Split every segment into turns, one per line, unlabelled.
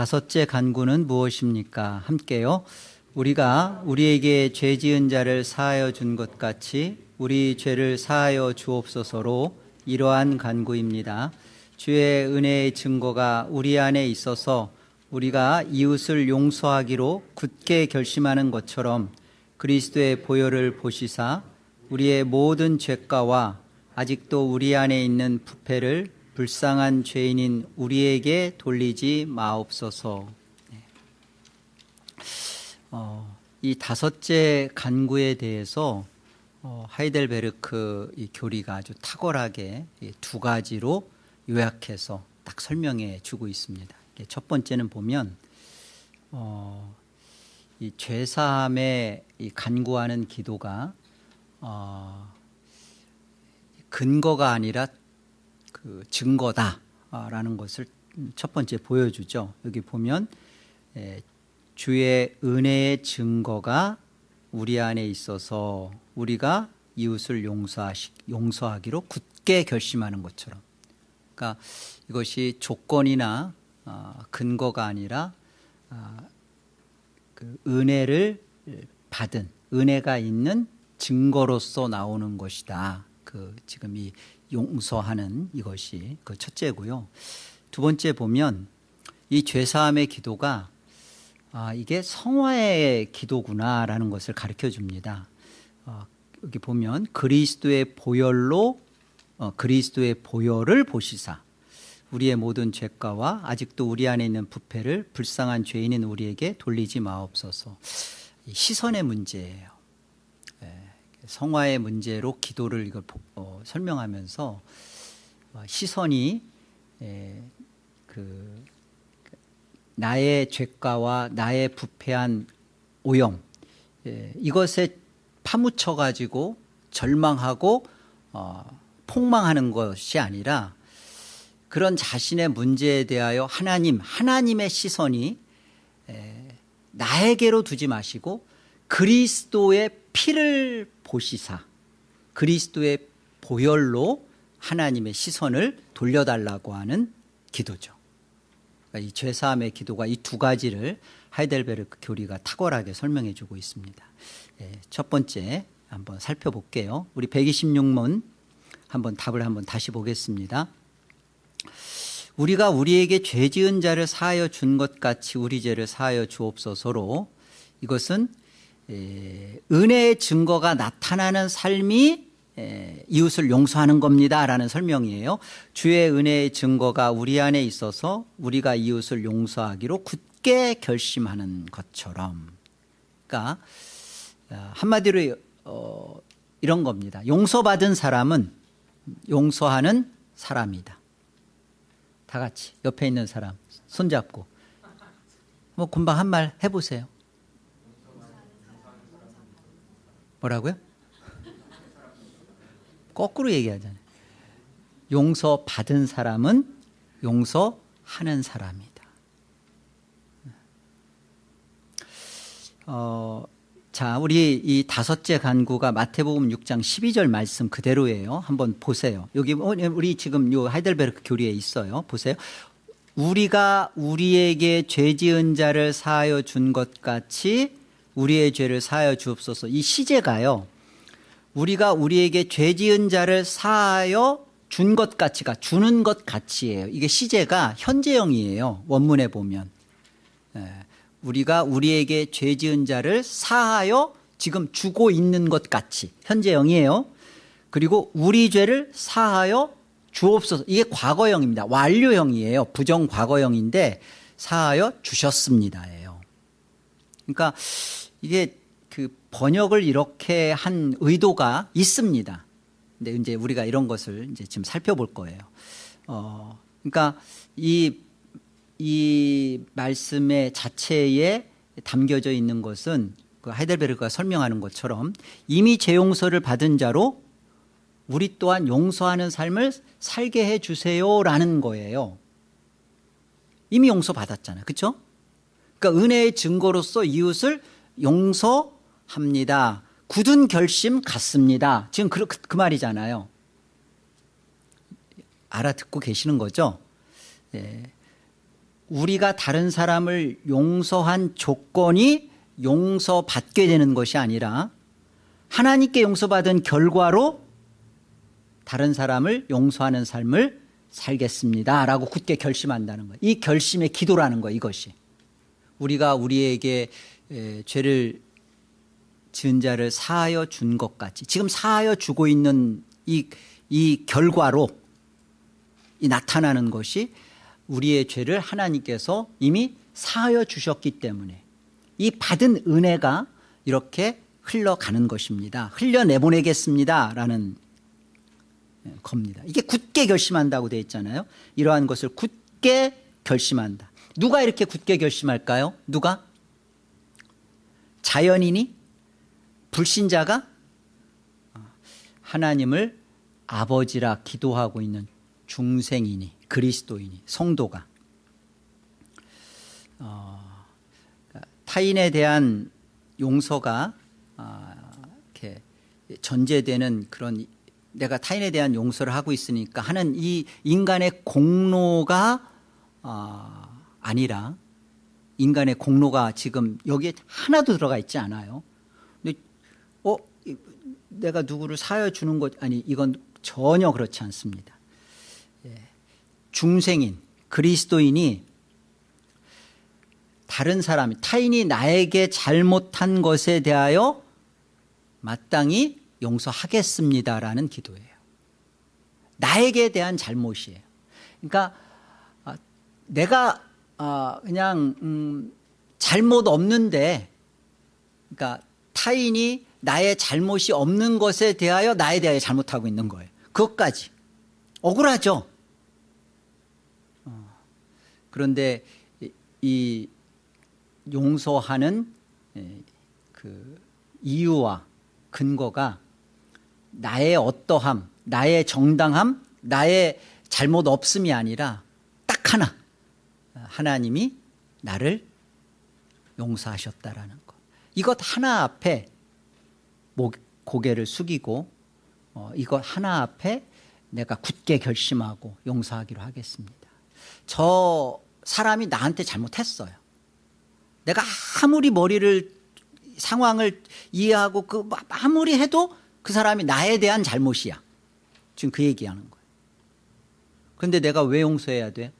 다섯째 간구는 무엇입니까? 함께요. 우리가 우리에게 죄 지은 자를 사하여 준 것 같이 우리 죄를 사하여 주옵소서로 이러한 간구입니다. 주의 은혜의 증거가 우리 안에 있어서 우리가 이웃을 용서하기로 굳게 결심하는 것처럼 그리스도의 보혈을 보시사 우리의 모든 죄가와 아직도 우리 안에 있는 부패를 불쌍한 죄인인 우리에게 돌리지 마옵소서. 네. 어, 이 다섯째 간구에 대해서 어, 하이델베르크 이 교리가 아주 탁월하게 두 가지로 요약해서 딱 설명해 주고 있습니다. 첫 번째는 보면 어, 이 죄사함에 이 간구하는 기도가 어, 근거가 아니라 그 증거다라는 것을 첫 번째 보여주죠. 여기 보면 주의 은혜의 증거가 우리 안에 있어서 우리가 이웃을 용서하시, 용서하기로 굳게 결심하는 것처럼 그러니까 이것이 조건이나 어, 근거가 아니라 어, 그 은혜를 받은 은혜가 있는 증거로서 나오는 것이다. 그 지금 이 용서하는 이것이 그 첫째고요. 두 번째 보면 이 죄사함의 기도가 아, 이게 성화의 기도구나라는 것을 가르쳐 줍니다. 어, 여기 보면 그리스도의 보혈로 어, 그리스도의 보혈을 보시사 우리의 모든 죄가와 아직도 우리 안에 있는 부패를 불쌍한 죄인인 우리에게 돌리지 마옵소서. 시선의 문제예요. 성화의 문제로 기도를 이걸 어, 설명하면서 어, 시선이 에, 그 나의 죄가와 나의 부패한 오염 에, 이것에 파묻혀 가지고 절망하고 어, 폭망하는 것이 아니라 그런 자신의 문제에 대하여 하나님 하나님의 시선이 에, 나에게로 두지 마시고 그리스도의 피를 보시사 그리스도의 보혈로 하나님의 시선을 돌려달라고 하는 기도죠. 그러니까 이 죄사함의 기도가 이 두 가지를 하이델베르크 교리가 탁월하게 설명해 주고 있습니다. 예, 첫 번째 한번 살펴볼게요. 우리 126문 한번 답을 한번 다시 보겠습니다. 우리가 우리에게 죄 지은 자를 사하여 준 것 같이 우리 죄를 사하여 주옵소서로 이것은 은혜의 증거가 나타나는 삶이 이웃을 용서하는 겁니다라는 설명이에요. 주의 은혜의 증거가 우리 안에 있어서 우리가 이웃을 용서하기로 굳게 결심하는 것처럼. 그러니까 어, 한마디로 어, 이런 겁니다. 용서받은 사람은 용서하는 사람이다. 다 같이 옆에 있는 사람 손잡고 뭐 금방 한 말 해보세요. 뭐라고요? 거꾸로 얘기하잖아요. 용서 받은 사람은 용서하는 사람이다. 어, 자, 우리 이 다섯째 간구가 마태복음 6장 12절 말씀 그대로예요. 한번 보세요. 여기 어, 우리 지금 요 하이델베르크 교리에 있어요. 보세요. 우리가 우리에게 죄 지은 자를 사하여 준 것 같이 우리의 죄를 사하여 주옵소서. 이 시제가요. 우리가 우리에게 죄 지은 자를 사하여 준 것 같이가 주는 것 같이예요. 이게 시제가 현재형이에요. 원문에 보면. 예. 우리가 우리에게 죄 지은 자를 사하여 지금 주고 있는 것 같이 현재형이에요. 그리고 우리 죄를 사하여 주옵소서. 이게 과거형입니다. 완료형이에요. 부정 과거형인데 사하여 주셨습니다예요. 그러니까 이게 그 번역을 이렇게 한 의도가 있습니다. 근데 이제 우리가 이런 것을 이제 지금 살펴볼 거예요. 어, 그러니까 이, 이 말씀의 자체에 담겨져 있는 것은 그 하이델베르크가 설명하는 것처럼 이미 재용서를 받은 자로 우리 또한 용서하는 삶을 살게 해 주세요라는 거예요. 이미 용서 받았잖아요. 그렇죠? 그러니까 은혜의 증거로서 이웃을 용서합니다. 굳은 결심 갖습니다. 지금 그, 그, 그 말이잖아요. 알아듣고 계시는 거죠? 예. 우리가 다른 사람을 용서한 조건이 용서받게 되는 것이 아니라 하나님께 용서받은 결과로 다른 사람을 용서하는 삶을 살겠습니다 라고 굳게 결심한다는 거예요 이 결심의 기도라는 거예요 이것이 우리가 우리에게 에, 죄를 지은 자를 사하여 준 것 같이 지금 사하여 주고 있는 이, 이 결과로 이 나타나는 것이 우리의 죄를 하나님께서 이미 사하여 주셨기 때문에 이 받은 은혜가 이렇게 흘러가는 것입니다. 흘려내보내겠습니다. 라는 겁니다. 이게 굳게 결심한다고 되어 있잖아요. 이러한 것을 굳게 결심한다. 누가 이렇게 굳게 결심할까요? 누가 자연인이 불신자가 하나님을 아버지라 기도하고 있는 중생이니 그리스도인이 성도가. 어, 타인에 대한 용서가 아, 이렇게 전제되는 그런 내가 타인에 대한 용서를 하고 있으니까 하는 이 인간의 공로가 아, 아니라 인간의 공로가 지금 여기에 하나도 들어가 있지 않아요. 근데 어 이- 내가 누구를 사여 주는 것 아니 이건 전혀 그렇지 않습니다. 예. 중생인 그리스도인이 다른 사람이 타인이 나에게 잘못한 것에 대하여 마땅히 용서하겠습니다라는 기도예요. 나에게 대한 잘못이에요. 그러니까 아, 내가 아, 그냥 음, 잘못 없는데 그러니까 타인이 나의 잘못이 없는 것에 대하여 나에 대하여 잘못하고 있는 거예요. 그것까지 억울하죠. 어, 그런데 이, 이 용서하는 에, 그 이유와 근거가 나의 어떠함, 나의 정당함, 나의 잘못 없음이 아니라 딱 하나 하나님이 나를 용서하셨다라는 것. 이것 하나 앞에 목, 고개를 숙이고 어, 이것 하나 앞에 내가 굳게 결심하고 용서하기로 하겠습니다. 저 사람이 나한테 잘못했어요. 내가 아무리 머리를 상황을 이해하고 그 아무리 해도 그 사람이 나에 대한 잘못이야. 지금 그 얘기하는 거예요. 그런데 내가 왜 용서해야 돼?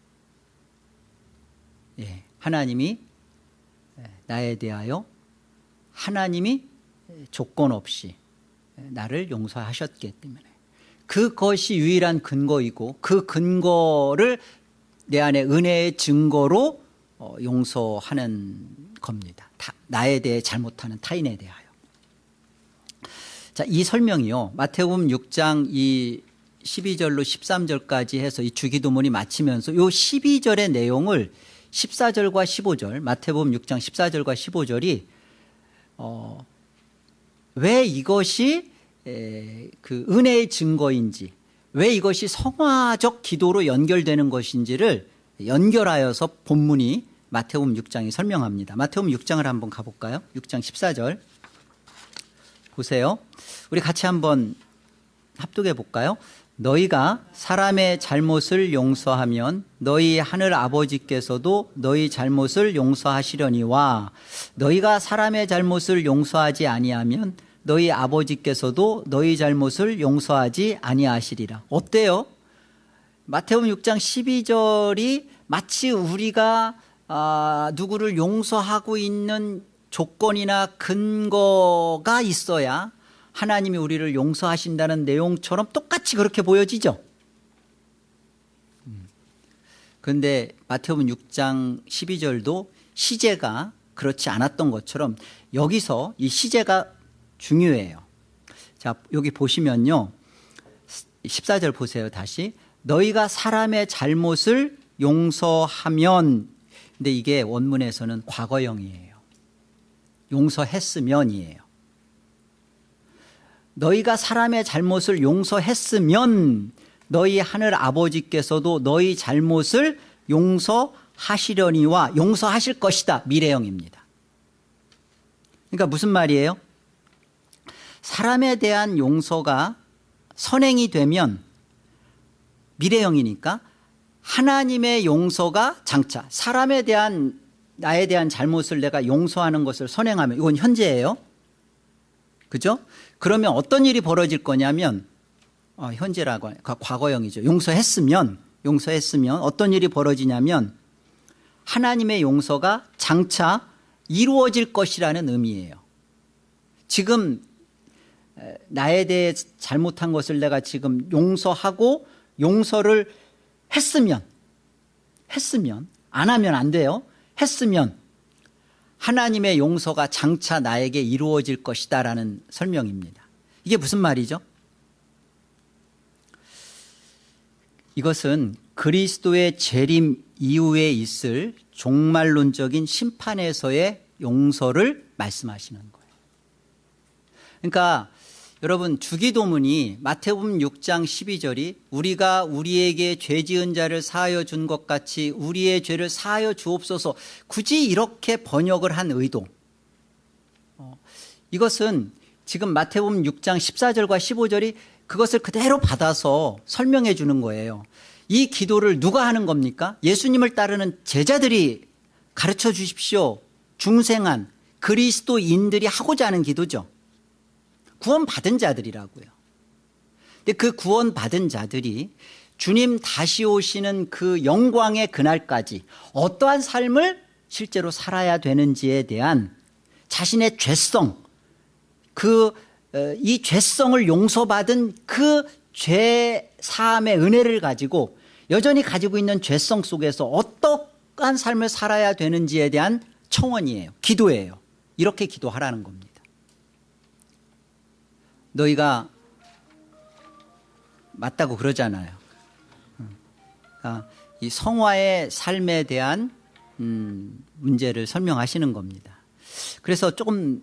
예, 하나님이 나에 대하여 하나님이 조건 없이 나를 용서하셨기 때문에 그것이 유일한 근거이고 그 근거를 내 안에 은혜의 증거로 어, 용서하는 겁니다. 다, 나에 대해 잘못하는 타인에 대하여. 자, 이 설명이요. 마태복음 6장 이 12절로 13절까지 해서 이 주기도문이 마치면서 요 12절의 내용을 14절과 15절 마태복음 6장 14절과 15절이 어, 왜 이것이 에, 그 은혜의 증거인지 왜 이것이 성화적 기도로 연결되는 것인지를 연결하여서 본문이 마태복음 6장이 설명합니다. 마태복음 6장을 한번 가볼까요? 6장 14절 보세요. 우리 같이 한번 합독해 볼까요? 너희가 사람의 잘못을 용서하면 너희 하늘 아버지께서도 너희 잘못을 용서하시려니와 너희가 사람의 잘못을 용서하지 아니하면 너희 아버지께서도 너희 잘못을 용서하지 아니하시리라. 어때요? 마태복음 6장 12절이 마치 우리가 아, 누구를 용서하고 있는 조건이나 근거가 있어야 하나님이 우리를 용서하신다는 내용처럼 똑같이 그렇게 보여지죠. 그런데 마태복음 6장 12절도 시제가 그렇지 않았던 것처럼 여기서 이 시제가 중요해요. 자, 여기 보시면요. 14절 보세요. 다시. 너희가 사람의 잘못을 용서하면 근데 이게 원문에서는 과거형이에요. 용서했으면이에요. 너희가 사람의 잘못을 용서했으면 너희 하늘 아버지께서도 너희 잘못을 용서하시려니와 용서하실 것이다. 미래형입니다. 그러니까 무슨 말이에요? 사람에 대한 용서가 선행이 되면 미래형이니까 하나님의 용서가 장차 사람에 대한 나에 대한 잘못을 내가 용서하는 것을 선행하면 이건 현재예요 그죠? 그러면 어떤 일이 벌어질 거냐면 어, 현재라고 과- 과거형이죠. 용서했으면 용서했으면 어떤 일이 벌어지냐면 하나님의 용서가 장차 이루어질 것이라는 의미예요. 지금 에, 나에 대해 잘못한 것을 내가 지금 용서하고 용서를 했으면 했으면 안 하면 안 돼요. 했으면 하나님의 용서가 장차 나에게 이루어질 것이다 라는 설명입니다 이게 무슨 말이죠? 이것은 그리스도의 재림 이후에 있을 종말론적인 심판에서의 용서를 말씀하시는 거예요 그러니까 여러분 주기도문이 마태복음 6장 12절이 우리가 우리에게 죄 지은 자를 사하여 준 것 같이 우리의 죄를 사하여 주옵소서 굳이 이렇게 번역을 한 의도. 어, 이것은 지금 마태복음 6장 14절과 15절이 그것을 그대로 받아서 설명해 주는 거예요. 이 기도를 누가 하는 겁니까? 예수님을 따르는 제자들이 가르쳐 주십시오. 중생한 그리스도인들이 하고자 하는 기도죠 구원받은 자들이라고요. 근데 그 구원받은 자들이 주님 다시 오시는 그 영광의 그날까지 어떠한 삶을 실제로 살아야 되는지에 대한 자신의 죄성 그 이 죄성을 용서받은 그 죄 사함의 은혜를 가지고 여전히 가지고 있는 죄성 속에서 어떠한 삶을 살아야 되는지에 대한 청원이에요. 기도예요. 이렇게 기도하라는 겁니다 너희가 맞다고 그러잖아요. 아, 이 성화의 삶에 대한 음, 문제를 설명하시는 겁니다. 그래서 조금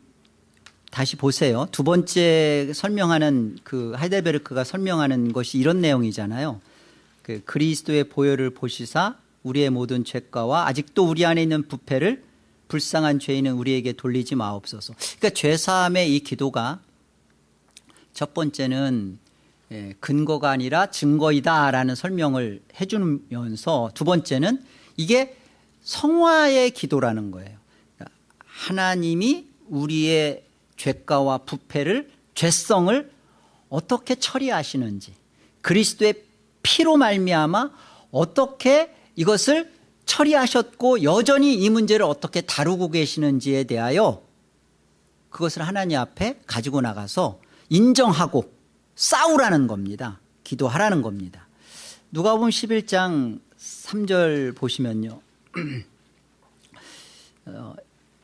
다시 보세요. 두 번째 설명하는 그 하이델베르크가 설명하는 것이 이런 내용이잖아요. 그 그리스도의 보혈을 보시사 우리의 모든 죄가와 아직도 우리 안에 있는 부패를 불쌍한 죄인은 우리에게 돌리지 마옵소서. 그러니까 죄 사함의 이 기도가 첫 번째는 예, 근거가 아니라 증거이다라는 설명을 해주면서 두 번째는 이게 성화의 기도라는 거예요. 하나님이 우리의 죄가와 부패를 죄성을 어떻게 처리하시는지 그리스도의 피로 말미암아 어떻게 이것을 처리하셨고 여전히 이 문제를 어떻게 다루고 계시는지에 대하여 그것을 하나님 앞에 가지고 나가서 인정하고 싸우라는 겁니다. 기도하라는 겁니다. 누가복음 11장 3절 보시면요. 어,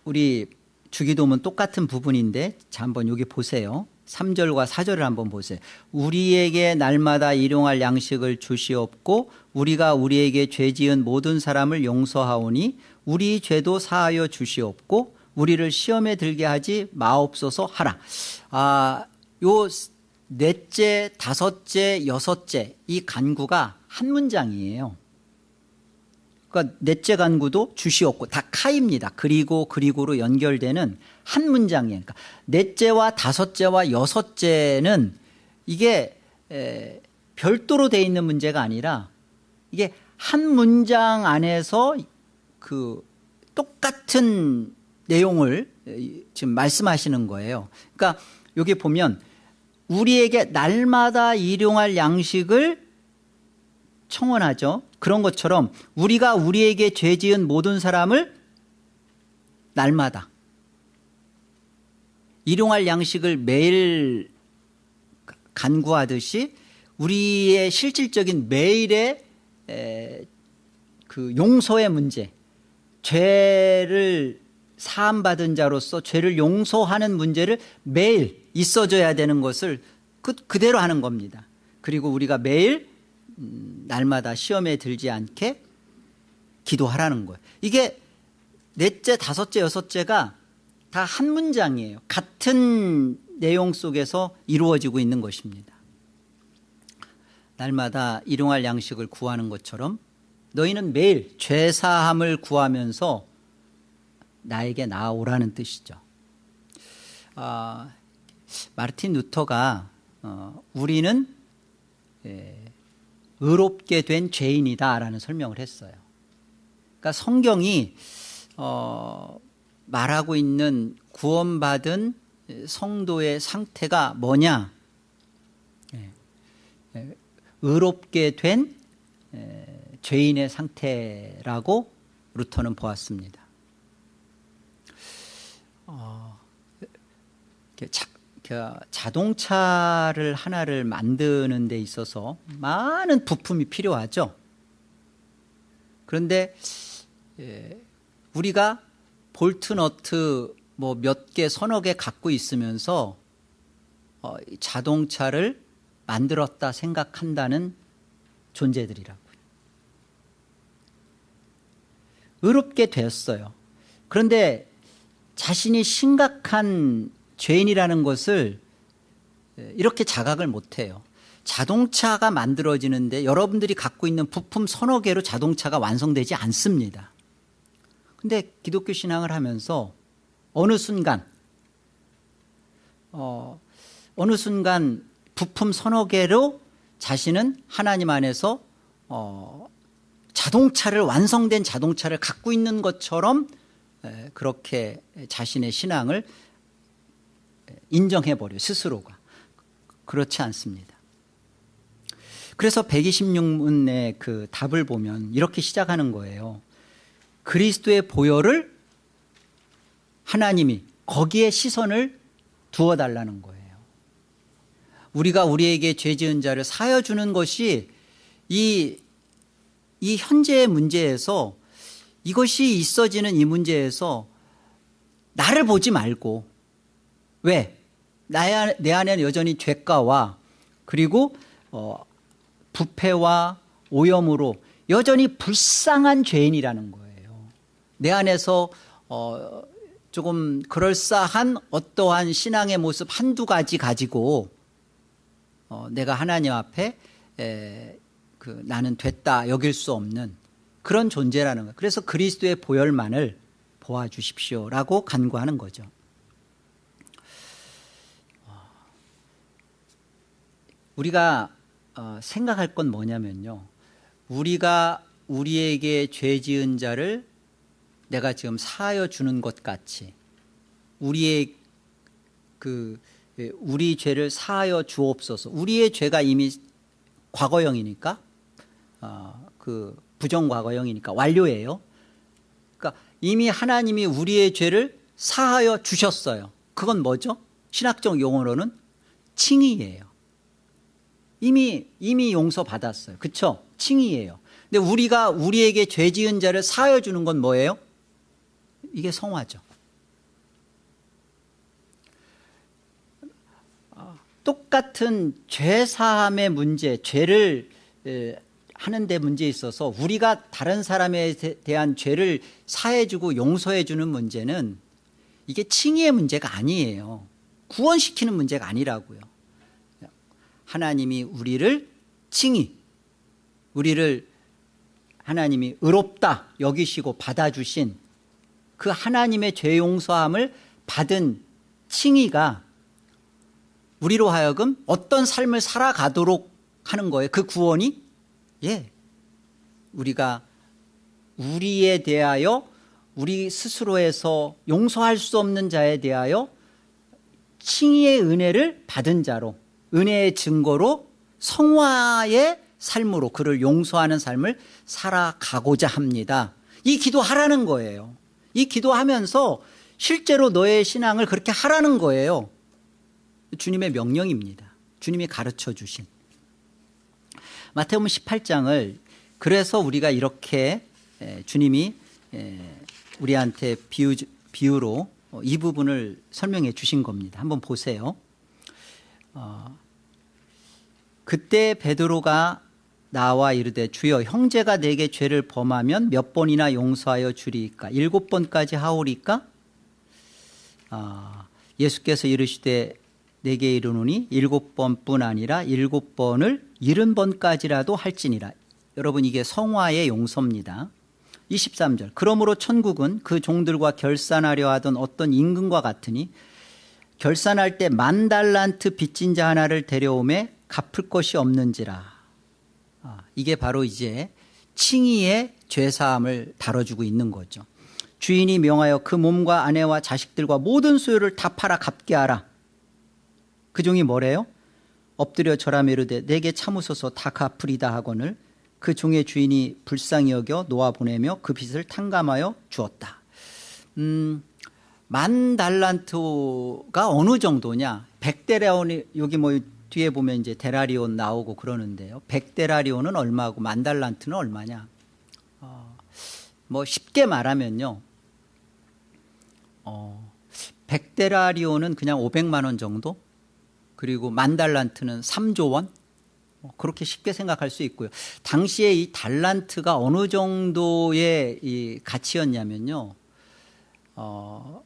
우리 주기도문 똑같은 부분인데 자 한번 여기 보세요. 3절과 4절을 한번 보세요. 우리에게 날마다 일용할 양식을 주시옵고 우리가 우리에게 죄 지은 모든 사람을 용서하오니 우리 죄도 사하여 주시옵고 우리를 시험에 들게 하지 마옵소서 하라. 아, 요 넷째, 다섯째, 여섯째 이 간구가 한 문장이에요 그러니까 넷째 간구도 주시옵고 다 카입니다. 그리고 그리고로 연결되는 한 문장이에요. 그러니까 넷째와 다섯째와 여섯째는 이게 에, 별도로 돼 있는 문제가 아니라 이게 한 문장 안에서 그 똑같은 내용을 지금 말씀하시는 거예요. 그러니까 여기 보면 우리에게 날마다 일용할 양식을 청원하죠. 그런 것처럼 우리가 우리에게 죄 지은 모든 사람을 날마다 일용할 양식을 매일 간구하듯이 우리의 실질적인 매일의 그 용서의 문제 죄를 사함받은 자로서 죄를 용서하는 문제를 매일 있어져야 되는 것을 그, 그대로 하는 겁니다. 그리고 우리가 매일 음, 날마다 시험에 들지 않게 기도하라는 거예요. 이게 넷째 다섯째 여섯째가 다 한 문장이에요. 같은 내용 속에서 이루어지고 있는 것입니다. 날마다 일용할 양식을 구하는 것처럼 너희는 매일 죄사함을 구하면서 나에게 나아오라는 뜻이죠. 아, 마르틴 루터가 어, 우리는 예, 의롭게 된 죄인이다 라는 설명을 했어요. 그러니까 성경이 어, 말하고 있는 구원받은 성도의 상태가 뭐냐? 예, 예, 의롭게 된 에, 죄인의 상태라고 루터는 보았습니다. 어, 이렇게 자, 그 자동차를 하나를 만드는 데 있어서 많은 부품이 필요하죠. 그런데 예, 우리가 볼트 너트 뭐 몇 개 서너 개 갖고 있으면서 어, 자동차를 만들었다 생각한다는 존재들이라고요. 의롭게 되었어요. 그런데 자신이 심각한 죄인이라는 것을 이렇게 자각을 못해요. 자동차가 만들어지는데 여러분들이 갖고 있는 부품 서너 개로 자동차가 완성되지 않습니다. 근데 기독교 신앙을 하면서 어느 순간 어, 어느 순간 부품 서너 개로 자신은 하나님 안에서 어, 자동차를 완성된 자동차를 갖고 있는 것처럼 에, 그렇게 자신의 신앙을 인정해버려 스스로가 그렇지 않습니다. 그래서 126문의 그 답을 보면 이렇게 시작하는 거예요. 그리스도의 보혈을 하나님이 거기에 시선을 두어달라는 거예요. 우리가 우리에게 죄 지은 자를 사여 주는 것이 이, 이 현재의 문제에서 이것이 있어지는 이 문제에서 나를 보지 말고 왜? 나의, 내 안에는 여전히 죄가와 그리고 어, 부패와 오염으로 여전히 불쌍한 죄인이라는 거예요. 내 안에서 어, 조금 그럴싸한 어떠한 신앙의 모습 한두 가지 가지고 어, 내가 하나님 앞에 에, 그 나는 됐다 여길 수 없는 그런 존재라는 거예요. 그래서 그리스도의 보혈만을 보아주십시오라고 간구하는 거죠. 우리가 어, 생각할 건 뭐냐면요. 우리가 우리에게 죄 지은 자를 내가 지금 사하여 주는 것 같이 우리의 그 우리 죄를 사하여 주옵소서. 우리의 죄가 이미 과거형이니까 어, 그 부정과거형이니까 완료예요. 그러니까 이미 하나님이 우리의 죄를 사하여 주셨어요. 그건 뭐죠? 신학적 용어로는 칭의예요. 이미 이미 용서 받았어요. 그렇죠? 칭의예요. 근데 우리가 우리에게 죄 지은 자를 사하여 주는 건 뭐예요? 이게 성화죠. 똑같은 죄 사함의 문제, 죄를 하는 데 문제에 있어서 우리가 다른 사람에 대한 죄를 사해 주고 용서해 주는 문제는 이게 칭의의 문제가 아니에요. 구원시키는 문제가 아니라고요. 하나님이 우리를 칭의, 우리를 하나님이 의롭다 여기시고 받아주신 그 하나님의 죄 용서함을 받은 칭의가 우리로 하여금 어떤 삶을 살아가도록 하는 거예요. 그 구원이 예, 우리가 우리에 대하여 우리 스스로에서 용서할 수 없는 자에 대하여 칭의의 은혜를 받은 자로 은혜의 증거로 성화의 삶으로 그를 용서하는 삶을 살아가고자 합니다. 이 기도하라는 거예요. 이 기도하면서 실제로 너의 신앙을 그렇게 하라는 거예요. 주님의 명령입니다. 주님이 가르쳐 주신. 마태복음 18장을 그래서 우리가 이렇게 주님이 우리한테 비유, 비유로 이 부분을 설명해 주신 겁니다. 한번 보세요. 어, 그때 베드로가 나와 이르되 주여 형제가 내게 죄를 범하면 몇 번이나 용서하여 주리까? 일곱 번까지 하오리까? 아, 예수께서 이르시되 내게 이르노니 일곱 번뿐 아니라 일곱 번을 일흔 번까지라도 할지니라. 여러분 이게 성화의 용서입니다. 23절. 그러므로 천국은 그 종들과 결산하려 하던 어떤 임금과 같으니 결산할 때 만 달란트 빚진 자 하나를 데려오매 갚을 것이 없는지라 아, 이게 바로 이제 칭의의 죄사함을 다뤄주고 있는 거죠. 주인이 명하여 그 몸과 아내와 자식들과 모든 소유를 다 팔아 갚게 하라. 그 종이 뭐래요? 엎드려 절하며 이르되 내게 참으소서 다 갚으리다 하거늘 그 종의 주인이 불쌍히 여겨 놓아 보내며 그 빚을 탕감하여 주었다. 음, 만 달란트가 어느 정도냐? 백데라온이 여기 뭐 뒤에 보면 이제 데라리온 나오고 그러는데요. 백데라리온은 얼마고 만 달란트는 얼마냐? 어, 뭐 쉽게 말하면요. 어, 백데라리온은 그냥 500만 원 정도? 그리고 만 달란트는 3조 원? 어, 그렇게 쉽게 생각할 수 있고요. 당시에 이 달란트가 어느 정도의 이 가치였냐면요. 어,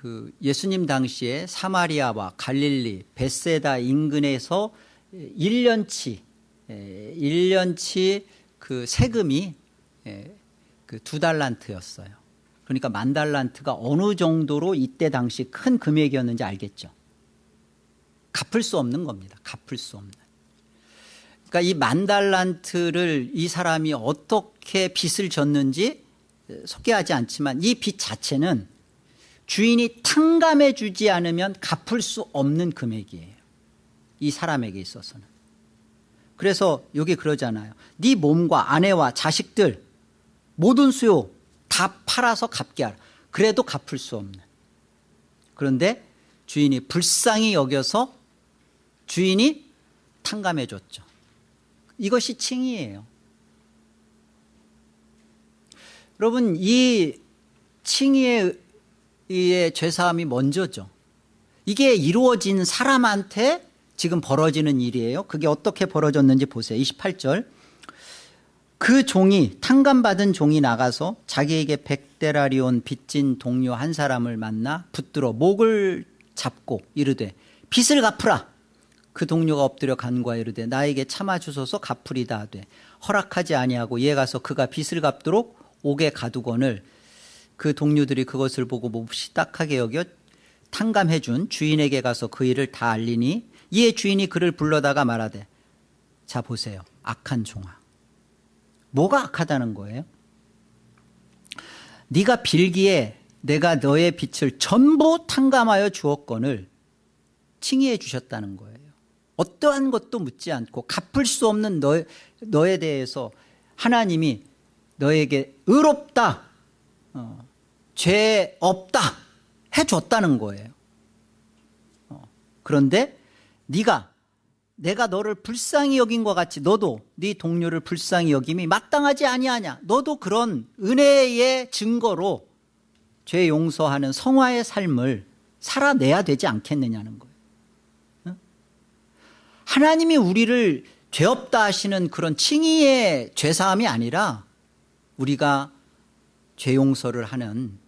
그 예수님 당시에 사마리아와 갈릴리, 베세다 인근에서 1년치, 1년치 그 세금이 그 두 달란트였어요. 그러니까 만 달란트가 어느 정도로 이때 당시 큰 금액이었는지 알겠죠. 갚을 수 없는 겁니다. 갚을 수 없는. 그러니까 이 만 달란트를 이 사람이 어떻게 빚을 졌는지 소개하지 않지만 이 빚 자체는 주인이 탕감해 주지 않으면 갚을 수 없는 금액이에요. 이 사람에게 있어서는. 그래서 여기 그러잖아요. 네 몸과 아내와 자식들 모든 수요 다 팔아서 갚게 하라. 그래도 갚을 수 없는. 그런데 주인이 불쌍히 여겨서 주인이 탕감해 줬죠. 이것이 칭의예요. 여러분 이 칭의의 죄사함이 먼저죠. 이게 이루어진 사람한테 지금 벌어지는 일이에요. 그게 어떻게 벌어졌는지 보세요. 28절. 그 종이 탕감받은 종이 나가서 자기에게 백데라리온 빚진 동료 한 사람을 만나 붙들어 목을 잡고 이르되 빚을 갚으라. 그 동료가 엎드려 간과 이르되 나에게 참아주소서 갚으리다 하되 허락하지 아니하고 이에 가서 그가 빚을 갚도록 옥에 가두거늘 그 동료들이 그것을 보고 몹시 딱하게 여겨 탕감해 준 주인에게 가서 그 일을 다 알리니 이에 주인이 그를 불러다가 말하되 자 보세요. 악한 종아. 뭐가 악하다는 거예요? 네가 빌기에 내가 너의 빚을 전부 탕감하여 주었건을 칭의해 주셨다는 거예요. 어떠한 것도 묻지 않고 갚을 수 없는 너, 너에 대해서 하나님이 너에게 의롭다. 어, 죄 없다 해줬다는 거예요. 어, 그런데 네가 내가 너를 불쌍히 여긴 것 같이 너도 네 동료를 불쌍히 여김이 마땅하지 아니하냐? 너도 그런 은혜의 증거로 죄 용서하는 성화의 삶을 살아내야 되지 않겠느냐는 거예요. 하나님이 우리를 죄 없다 하시는 그런 칭의의 죄사함이 아니라 우리가 죄 용서를 하는 음?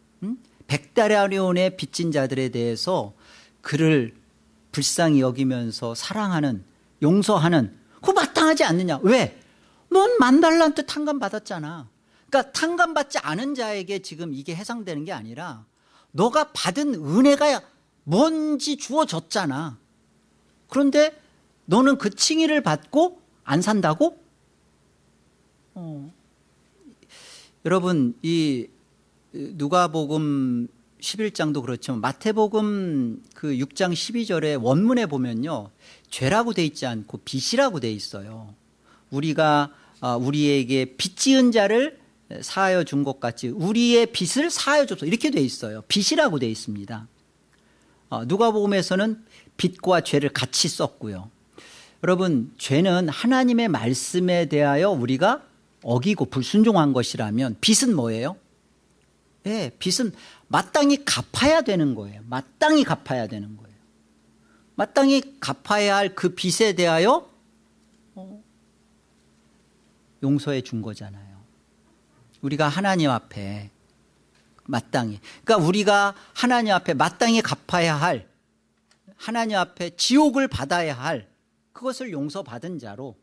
백다라리온의 빚진 자들에 대해서 그를 불쌍히 여기면서 사랑하는 용서하는 그거 마땅하지 않느냐 왜? 넌 만달란트 탕감 받았잖아 그러니까 탕감 받지 않은 자에게 지금 이게 해당되는 게 아니라 너가 받은 은혜가 뭔지 주어졌잖아 그런데 너는 그 칭의를 받고 안 산다고? 어. 여러분 이 누가복음 11장도 그렇지만 마태복음 그 6장 12절에 원문에 보면요 죄라고 돼 있지 않고 빚이라고 돼 있어요. 우리가 아, 우리에게 빚 지은 자를 사하여 준 것 같이 우리의 빚을 사하여 줬어 이렇게 돼 있어요. 빚이라고 돼 있습니다. 어, 누가복음에서는 빚과 죄를 같이 썼고요. 여러분 죄는 하나님의 말씀에 대하여 우리가 어기고 불순종한 것이라면 빚은 뭐예요? 예, 빚은 마땅히 갚아야 되는 거예요. 마땅히 갚아야 되는 거예요. 마땅히 갚아야 할 그 빚에 대하여 어, 용서해 준 거잖아요. 우리가 하나님 앞에 마땅히 그러니까 우리가 하나님 앞에 마땅히 갚아야 할 하나님 앞에 지옥을 받아야 할 그것을 용서받은 자로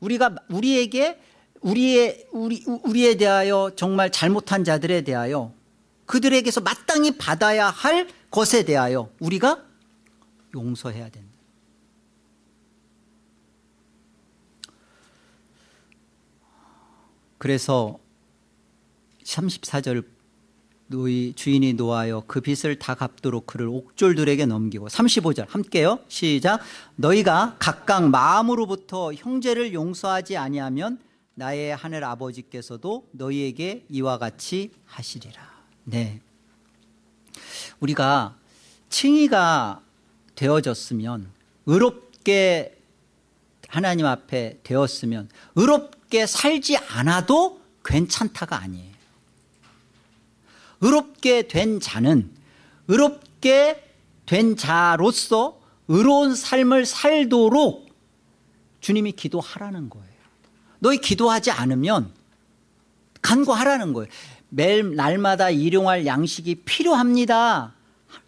우리가 우리에게 우리의 우리 우리에 대하여 정말 잘못한 자들에 대하여 그들에게서 마땅히 받아야 할 것에 대하여 우리가 용서해야 된다. 그래서 34절 노이 주인이 노하여 그 빚을 다 갚도록 그를 옥졸들에게 넘기고 35절 함께요 시작 너희가 각각 마음으로부터 형제를 용서하지 아니하면 나의 하늘 아버지께서도 너희에게 이와 같이 하시리라. 네. 우리가 칭의가 되어졌으면 의롭게 하나님 앞에 되었으면 의롭게 살지 않아도 괜찮다가 아니에요. 의롭게 된 자는 의롭게 된 자로서 의로운 삶을 살도록 주님이 기도하라는 거예요 너희 기도하지 않으면 간구하라는 거예요. 매일 날마다 일용할 양식이 필요합니다.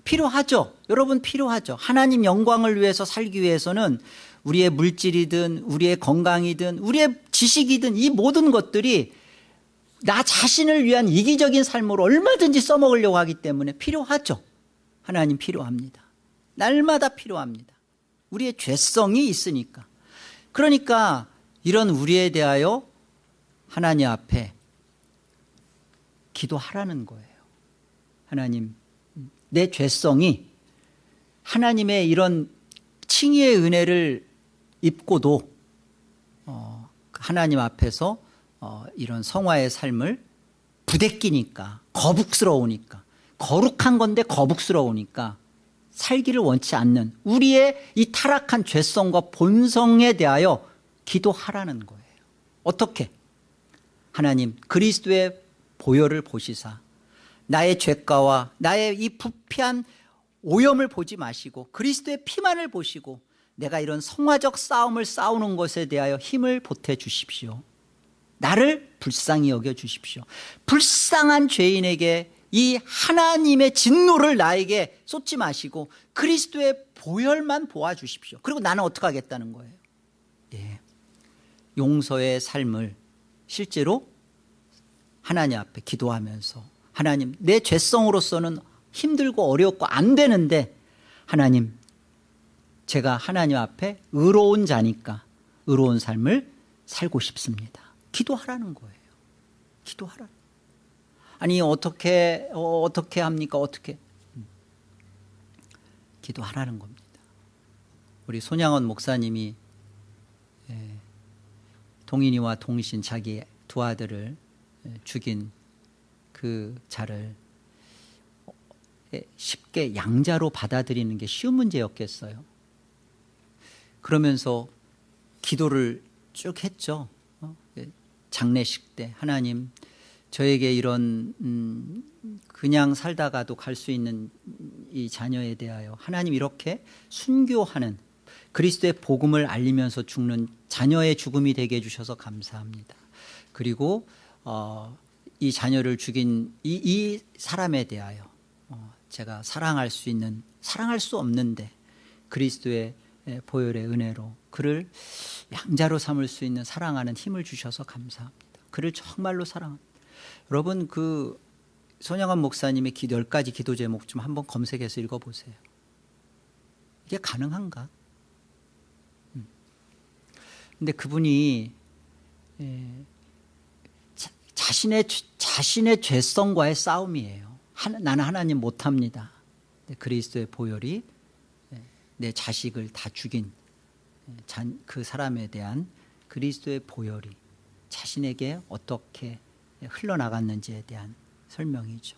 필요하죠. 여러분 필요하죠. 하나님 영광을 위해서 살기 위해서는 우리의 물질이든 우리의 건강이든 우리의 지식이든 이 모든 것들이 나 자신을 위한 이기적인 삶으로 얼마든지 써먹으려고 하기 때문에 필요하죠. 하나님 필요합니다. 날마다 필요합니다. 우리의 죄성이 있으니까. 그러니까 이런 우리에 대하여 하나님 앞에 기도하라는 거예요. 하나님 내 죄성이 하나님의 이런 칭의의 은혜를 입고도 어, 하나님 앞에서 어, 이런 성화의 삶을 부대끼니까 거북스러우니까 거룩한 건데 거북스러우니까 살기를 원치 않는 우리의 이 타락한 죄성과 본성에 대하여 기도하라는 거예요. 어떻게? 하나님 그리스도의 보혈을 보시사 나의 죄가와 나의 이 부패한 오염을 보지 마시고 그리스도의 피만을 보시고 내가 이런 성화적 싸움을 싸우는 것에 대하여 힘을 보태 주십시오. 나를 불쌍히 여겨 주십시오. 불쌍한 죄인에게 이 하나님의 진노를 나에게 쏟지 마시고 그리스도의 보혈만 보아 주십시오. 그리고 나는 어떻게 하겠다는 거예요? 예. 용서의 삶을 실제로 하나님 앞에 기도하면서 하나님 내 죄성으로서는 힘들고 어렵고 안 되는데 하나님 제가 하나님 앞에 의로운 자니까 의로운 삶을 살고 싶습니다. 기도하라는 거예요. 기도하라 아니 어떻게 어, 어떻게 합니까? 어떻게? 음. 기도하라는 겁니다. 우리 손양원 목사님이 예, 동인이와 동신 자기 두 아들을 예, 죽인 그 자를 예, 쉽게 양자로 받아들이는 게 쉬운 문제였겠어요 그러면서 기도를 쭉 했죠 어? 예, 장례식 때 하나님 저에게 이런 음 그냥 살다가도 갈 수 있는 이 자녀에 대하여 하나님 이렇게 순교하는 그리스도의 복음을 알리면서 죽는 자녀의 죽음이 되게 해주셔서 감사합니다. 그리고 어, 이 자녀를 죽인 이, 이 사람에 대하여 어, 제가 사랑할 수 있는 사랑할 수 없는데 그리스도의 보혈의 은혜로 그를 양자로 삼을 수 있는 사랑하는 힘을 주셔서 감사합니다. 그를 정말로 사랑합니다. 여러분 그 손양원 목사님의 기, 10가지 기도 제목 좀 한번 검색해서 읽어보세요. 이게 가능한가? 음. 근데 그분이 에, 자, 자신의 자신의 죄성과의 싸움이에요. 나는 하나님 못합니다. 그리스도의 보혈이 내 자식을 다 죽인 그 사람에 대한 그리스도의 보혈이 자신에게 어떻게 흘러나갔는지에 대한 설명이죠.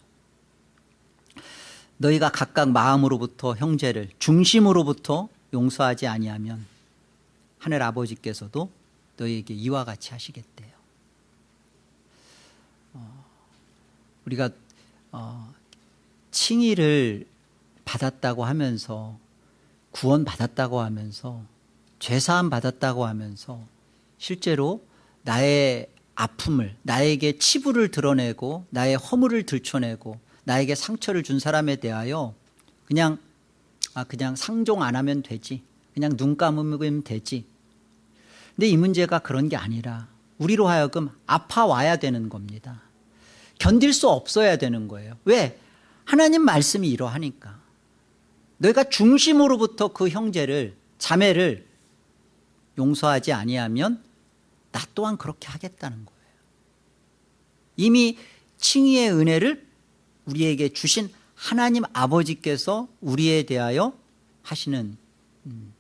너희가 각각 마음으로부터 형제를 중심으로부터 용서하지 아니하면 하늘 아버지께서도 너희에게 이와 같이 하시겠대요. 어, 우리가 어, 칭의를 받았다고 하면서 구원 받았다고 하면서 죄사함 받았다고 하면서 실제로 나의 아픔을 나에게 치부를 드러내고 나의 허물을 들춰내고 나에게 상처를 준 사람에 대하여 그냥 아 그냥 상종 안 하면 되지. 그냥 눈 감으면 되지 근데 이 문제가 그런 게 아니라 우리로 하여금 아파와야 되는 겁니다. 견딜 수 없어야 되는 거예요. 왜? 하나님 말씀이 이러하니까. 너희가 중심으로부터 그 형제를 자매를 용서하지 아니하면 나 또한 그렇게 하겠다는 거예요. 이미 칭의의 은혜를 우리에게 주신 하나님 아버지께서 우리에 대하여 하시는 음,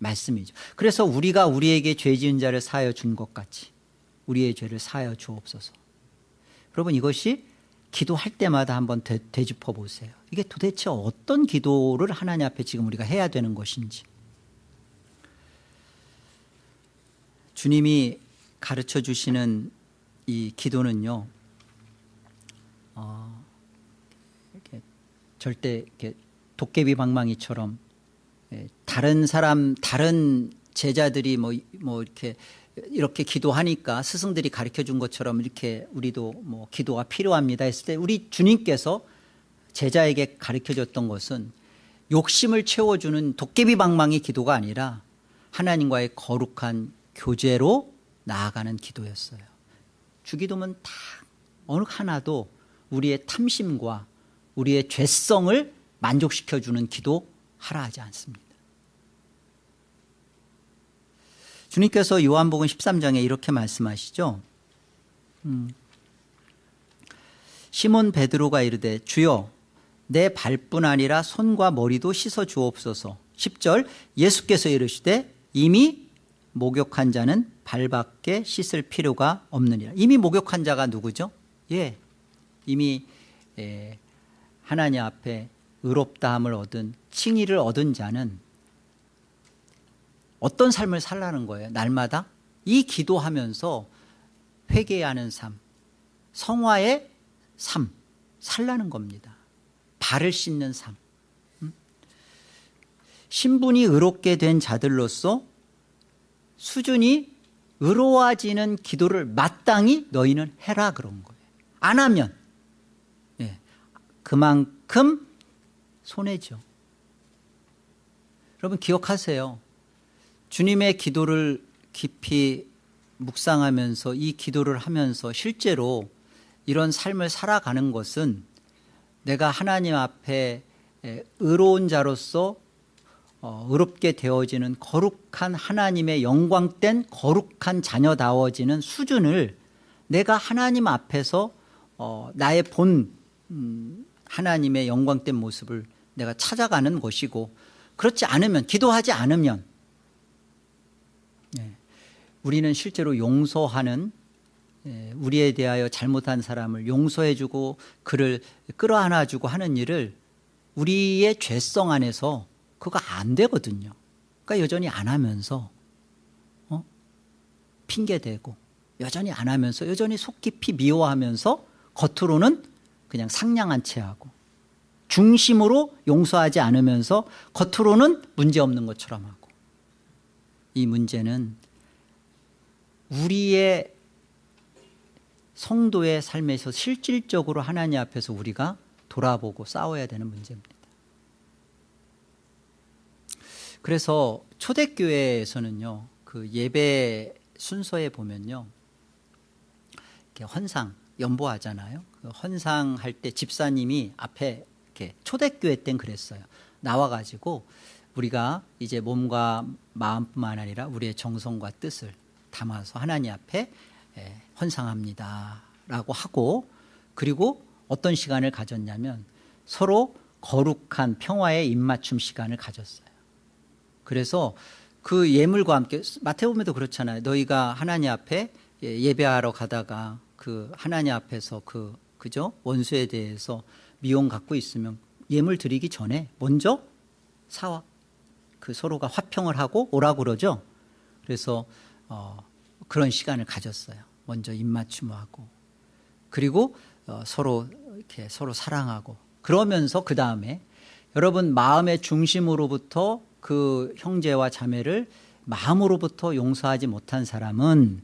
말씀이죠. 그래서 우리가 우리에게 죄 지은 자를 사하여 준 것 같이 우리의 죄를 사하여 주옵소서. 여러분 이것이 기도할 때마다 한번 되, 되짚어 보세요. 이게 도대체 어떤 기도를 하나님 앞에 지금 우리가 해야 되는 것인지. 주님이 가르쳐 주시는 이 기도는요. 어, 이렇게 절대 이렇게 도깨비 방망이처럼 예, 다른 사람 다른 제자들이 뭐, 뭐 이렇게 이렇게 기도하니까 스승들이 가르쳐 준 것처럼 이렇게 우리도 뭐 기도가 필요합니다 했을 때 우리 주님께서 제자에게 가르쳐 줬던 것은 욕심을 채워주는 도깨비 방망이 기도가 아니라 하나님과의 거룩한 교제로 나아가는 기도였어요. 주기도면 다 어느 하나도 우리의 탐심과 우리의 죄성을 만족시켜주는 기도 하라 하지 않습니다. 주님께서 요한복음 13장에 이렇게 말씀하시죠. 음. 시몬 베드로가 이르되 주여 내 발뿐 아니라 손과 머리도 씻어 주옵소서 10절 예수께서 이르시되 이미 목욕한 자는 발밖에 씻을 필요가 없느니라 이미 목욕한 자가 누구죠? 예, 이미 예, 하나님 앞에 의롭다함을 얻은 칭의를 얻은 자는 어떤 삶을 살라는 거예요? 날마다? 이 기도하면서 회개하는 삶 성화의 삶 살라는 겁니다. 발을 씻는 삶. 음? 신분이 의롭게 된 자들로서 수준이 의로워지는 기도를 마땅히 너희는 해라 그런 거예요. 안 하면 예, 그만큼 손해죠. 여러분 기억하세요. 주님의 기도를 깊이 묵상하면서 이 기도를 하면서 실제로 이런 삶을 살아가는 것은 내가 하나님 앞에 의로운 자로서 어, 의롭게 되어지는 거룩한 하나님의 영광된 거룩한 자녀다워지는 수준을 내가 하나님 앞에서 어, 나의 본 음, 하나님의 영광된 모습을 내가 찾아가는 것이고 그렇지 않으면 기도하지 않으면 예, 우리는 실제로 용서하는 예, 우리에 대하여 잘못한 사람을 용서해 주고 그를 끌어안아 주고 하는 일을 우리의 죄성 안에서 그거 안 되거든요 그러니까 여전히 안 하면서 어? 핑계대고 여전히 안 하면서 여전히 속 깊이 미워하면서 겉으로는 그냥 상냥한 체하고 중심으로 용서하지 않으면서 겉으로는 문제없는 것처럼 하고 이 문제는 우리의 성도의 삶에서 실질적으로 하나님 앞에서 우리가 돌아보고 싸워야 되는 문제입니다. 그래서 초대교회에서는요 그 예배 순서에 보면요 이렇게 헌상 연보하잖아요. 그 헌상할 때 집사님이 앞에 이렇게 초대교회 땐 그랬어요. 나와가지고 우리가 이제 몸과 마음뿐만 아니라 우리의 정성과 뜻을 담아서 하나님 앞에 예, 헌상합니다 라고 하고 그리고 어떤 시간을 가졌냐면 서로 거룩한 평화의 입맞춤 시간을 가졌어요. 그래서 그 예물과 함께 마태복음에도 그렇잖아요. 너희가 하나님 앞에 예, 예배하러 가다가 그 하나님 앞에서 그 그죠? 원수에 대해서 미움 갖고 있으면 예물 드리기 전에 먼저 사와. 그 서로가 화평을 하고 오라고 그러죠. 그래서 어, 그런 시간을 가졌어요. 먼저 입맞춤하고. 그리고 어, 서로 이렇게 서로 사랑하고. 그러면서 그 다음에 여러분 마음의 중심으로부터 그 형제와 자매를 마음으로부터 용서하지 못한 사람은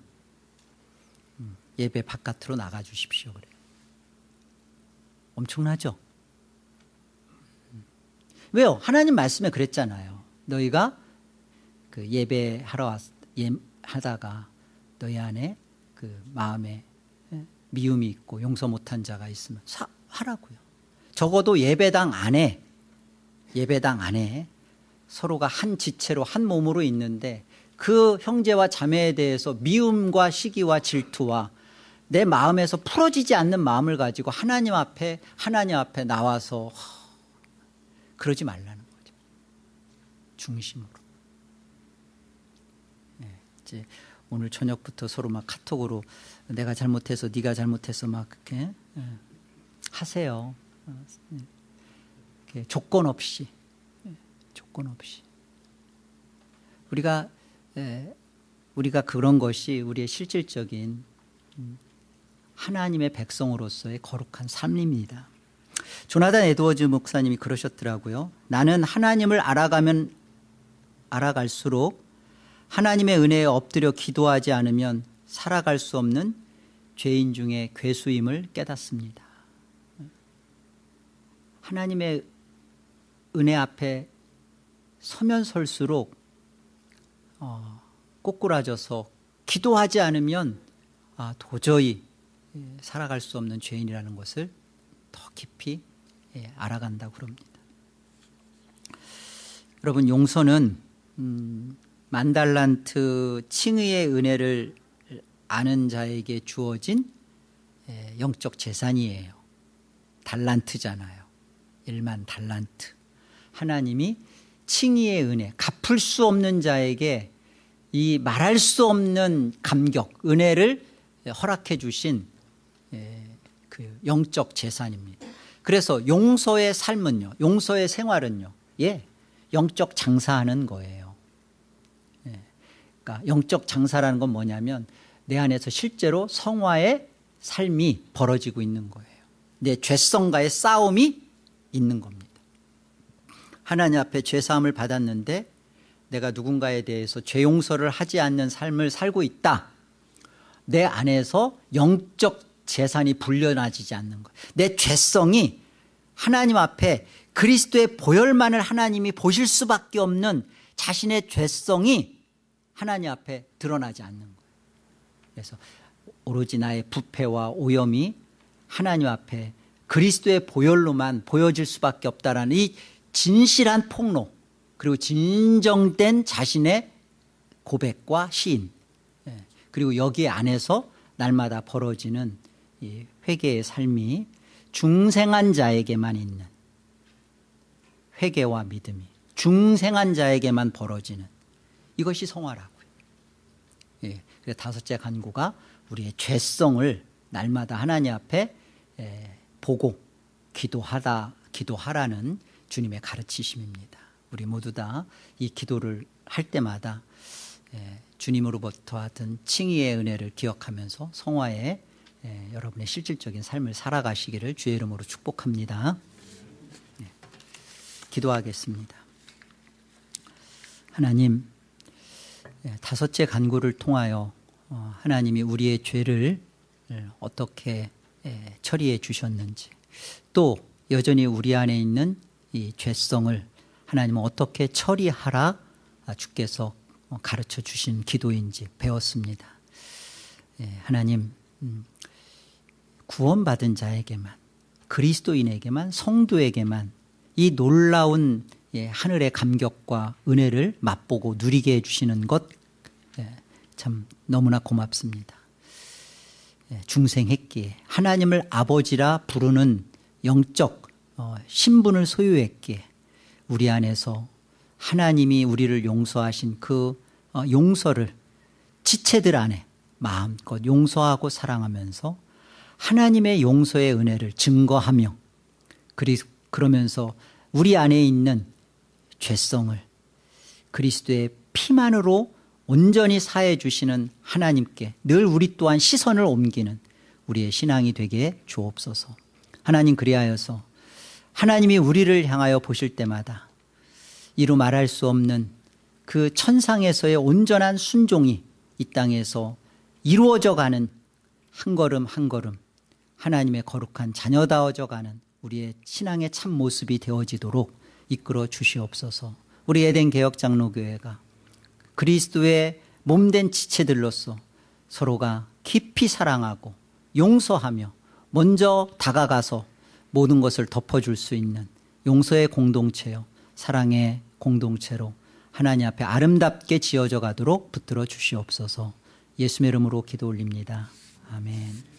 음, 예배 바깥으로 나가 주십시오 그래요 엄청나죠? 음. 왜요? 하나님 말씀에 그랬잖아요. 너희가 그 예배하러 왔, 예, 하다가 너희 안에 그 마음에 예, 미움이 있고 용서 못한 자가 있으면 사, 하라고요. 적어도 예배당 안에 예배당 안에 서로가 한 지체로 한 몸으로 있는데 그 형제와 자매에 대해서 미움과 시기와 질투와 내 마음에서 풀어지지 않는 마음을 가지고 하나님 앞에 하나님 앞에 나와서 허, 그러지 말라는 거죠. 중심으로. 네, 이제 오늘 저녁부터 서로 막 카톡으로 내가 잘못해서 네가 잘못해서 막 그렇게 예, 하세요. 어, 예. 이렇게 조건 없이 예, 조건 없이 우리가 예, 우리가 그런 것이 우리의 실질적인 음, 하나님의 백성으로서의 거룩한 삶입니다. 조나단 에드워즈 목사님이 그러셨더라고요. 나는 하나님을 알아가면 알아갈수록 하나님의 은혜에 엎드려 기도하지 않으면 살아갈 수 없는 죄인 중에 괴수임을 깨닫습니다. 하나님의 은혜 앞에 서면 설수록 어, 꼬꾸라져서 기도하지 않으면 아, 도저히 예, 살아갈 수 없는 죄인이라는 것을 더 깊이 예, 알아간다고 그럽니다. 여러분 용서는 음, 만달란트 칭의의 은혜를 아는 자에게 주어진 예, 영적 재산이에요. 달란트잖아요. 1만 달란트. 하나님이 칭의의 은혜, 갚을 수 없는 자에게 이 말할 수 없는 감격, 은혜를 허락해 주신 예, 그 영적 재산입니다. 그래서 용서의 삶은요, 용서의 생활은요, 예, 영적 장사하는 거예요. 예, 그러니까 영적 장사라는 건 뭐냐면 내 안에서 실제로 성화의 삶이 벌어지고 있는 거예요. 내 죄성과의 싸움이 있는 겁니다. 하나님 앞에 죄사함을 받았는데 내가 누군가에 대해서 죄 용서를 하지 않는 삶을 살고 있다. 내 안에서 영적 재산이 불려나지지 않는 거예요. 내 죄성이 하나님 앞에 그리스도의 보혈만을 하나님이 보실 수밖에 없는 자신의 죄성이 하나님 앞에 드러나지 않는 거예요. 그래서 오로지 나의 부패와 오염이 하나님 앞에 그리스도의 보혈로만 보여질 수밖에 없다라는 이 진실한 폭로 그리고 진정된 자신의 고백과 시인 예, 그리고 여기 안에서 날마다 벌어지는 이 회개의 삶이 중생한 자에게만 있는 회개와 믿음이 중생한 자에게만 벌어지는 이것이 성화라고요. 예, 그래서 다섯째 간구가 우리의 죄성을 날마다 하나님 앞에 예, 보고 기도하다 기도하라는 주님의 가르치심입니다. 우리 모두 다 이 기도를 할 때마다 예, 주님으로부터 받은 칭의의 은혜를 기억하면서 성화에 예, 여러분의 실질적인 삶을 살아가시기를 주의 이름으로 축복합니다. 네, 기도하겠습니다. 하나님 예, 다섯째 간구를 통하여 어, 하나님이 우리의 죄를 어떻게 예, 처리해 주셨는지 또 여전히 우리 안에 있는 이 죄성을 하나님은 어떻게 처리하라 주께서 가르쳐 주신 기도인지 배웠습니다. 예, 하나님 음, 구원받은 자에게만 그리스도인에게만 성도에게만 이 놀라운 예, 하늘의 감격과 은혜를 맛보고 누리게 해주시는 것 참 너무나 고맙습니다. 예, 중생했기에 하나님을 아버지라 부르는 영적 어, 신분을 소유했기에 우리 안에서 하나님이 우리를 용서하신 그 어, 용서를 지체들 안에 마음껏 용서하고 사랑하면서 하나님의 용서의 은혜를 증거하며 그러면서 우리 안에 있는 죄성을 그리스도의 피만으로 온전히 사해 주시는 하나님께 늘 우리 또한 시선을 옮기는 우리의 신앙이 되게 주옵소서. 하나님 그리하여서 하나님이 우리를 향하여 보실 때마다 이루 말할 수 없는 그 천상에서의 온전한 순종이 이 땅에서 이루어져 가는 한 걸음 한 걸음 하나님의 거룩한 자녀다워져 가는 우리의 신앙의 참 모습이 되어지도록 이끌어 주시옵소서. 우리 에덴 개혁 장로교회가 그리스도의 몸된 지체들로서 서로가 깊이 사랑하고 용서하며 먼저 다가가서 모든 것을 덮어줄 수 있는 용서의 공동체요 사랑의 공동체로 하나님 앞에 아름답게 지어져 가도록 붙들어 주시옵소서. 예수의 이름으로 기도 올립니다. 아멘